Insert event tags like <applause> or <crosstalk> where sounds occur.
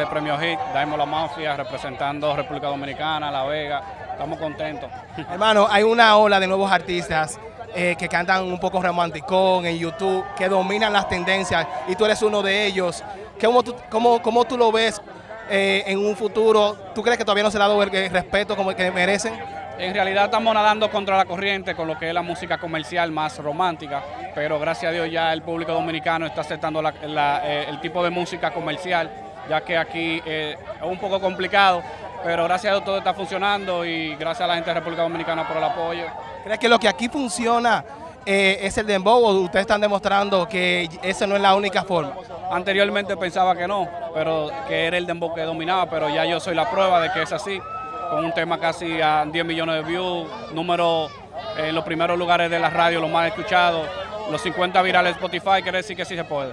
de Premio Hit, Daimon La Mafia, representando República Dominicana, La Vega. Estamos contentos. <laughs> Hermano, hay una ola de nuevos artistas eh, que cantan un poco romanticón en YouTube, que dominan las tendencias y tú eres uno de ellos. ¿Cómo tú, cómo, cómo tú lo ves eh, en un futuro? ¿Tú crees que todavía no se le ha dado el, el respeto como el que merecen? En realidad estamos nadando contra la corriente con lo que es la música comercial más romántica, pero gracias a Dios ya el público dominicano está aceptando la- la, eh, el tipo de música comercial, ya que aquí eh, es un poco complicado, pero gracias a Dios todo está funcionando y gracias a la gente de República Dominicana por el apoyo. ¿Crees que lo que aquí funciona eh, es el dembow o ustedes están demostrando que esa no es la única forma? Anteriormente pensaba que no, pero que era el dembow que dominaba, pero ya yo soy la prueba de que es así, con un tema casi a 10 millones de views, número en los primeros lugares de la radio, los más escuchados, los 50 virales de Spotify, quiere decir que sí se puede.